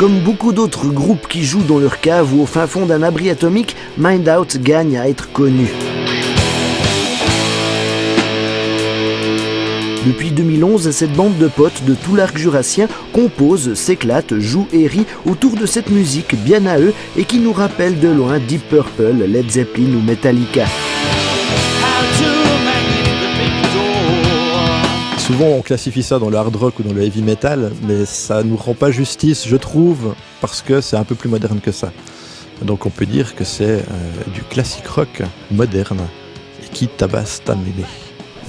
Comme beaucoup d'autres groupes qui jouent dans leur cave ou au fin fond d'un abri atomique, Mind Out gagne à être connu. Depuis 2011, cette bande de potes de tout l'arc jurassien compose, s'éclate, joue et rit autour de cette musique bien à eux et qui nous rappelle de loin Deep Purple, Led Zeppelin ou Metallica. Souvent on classifie ça dans le hard rock ou dans le heavy metal, mais ça nous rend pas justice, je trouve, parce que c'est un peu plus moderne que ça. Donc on peut dire que c'est euh, du classique rock moderne qui tabasse ta mêlée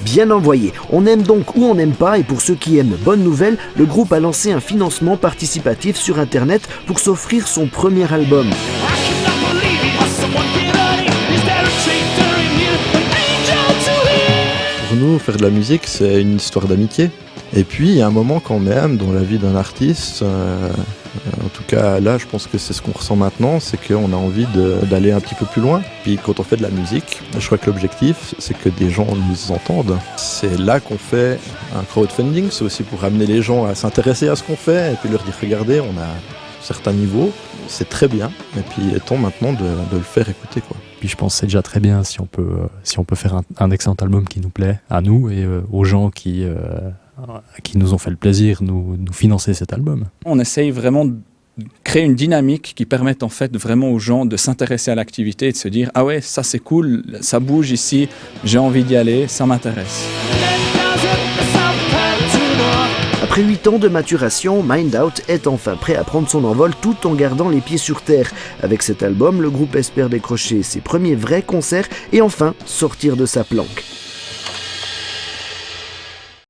bien envoyé. On aime donc ou on n'aime pas, et pour ceux qui aiment, bonne nouvelle, le groupe a lancé un financement participatif sur Internet pour s'offrir son premier album. Faire de la musique, c'est une histoire d'amitié. Et puis, il y a un moment quand même dans la vie d'un artiste, euh, en tout cas là, je pense que c'est ce qu'on ressent maintenant, c'est qu'on a envie d'aller un petit peu plus loin. Puis quand on fait de la musique, je crois que l'objectif, c'est que des gens nous entendent. C'est là qu'on fait un crowdfunding, c'est aussi pour amener les gens à s'intéresser à ce qu'on fait et puis leur dire, regardez, on a certains niveaux, c'est très bien, et puis il est temps maintenant de, le faire écouter. Quoi. Puis je pense que c'est déjà très bien si on peut, si on peut faire un, excellent album qui nous plaît, à nous et euh, aux gens qui... Euh, qui nous ont fait le plaisir de nous, nous financer cet album. On essaye vraiment de créer une dynamique qui permette en fait vraiment aux gens de s'intéresser à l'activité et de se dire « Ah ouais, ça c'est cool, ça bouge ici, j'ai envie d'y aller, ça m'intéresse ». Après 8 ans de maturation, Mind Out est enfin prêt à prendre son envol tout en gardant les pieds sur terre. Avec cet album, le groupe espère décrocher ses premiers vrais concerts et enfin sortir de sa planque.